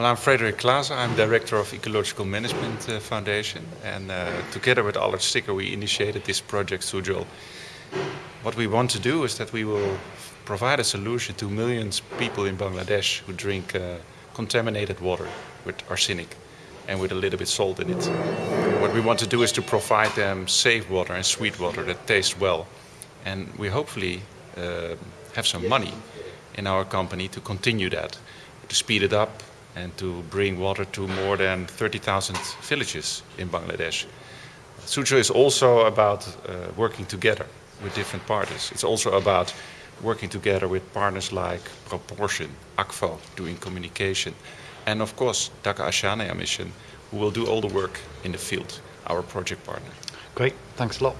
Well, I'm Frederik Klaas. I'm director of Ecological Management uh, Foundation, and uh, together with Allard Stikker, we initiated this project Sujol. What we want to do is that we will provide a solution to millions of people in Bangladesh who drink uh, contaminated water with arsenic and with a little bit salt in it. What we want to do is to provide them safe water and sweet water that tastes well, and we hopefully uh, have some money in our company to continue that, to speed it up and to bring water to more than 30,000 villages in Bangladesh. Sujol is also about uh, working together with different parties. It's also about working together with partners like Proportion, ACFO, doing communication, and of course Dhaka Ahsania Mission, who will do all the work in the field, our project partner. Great, thanks a lot.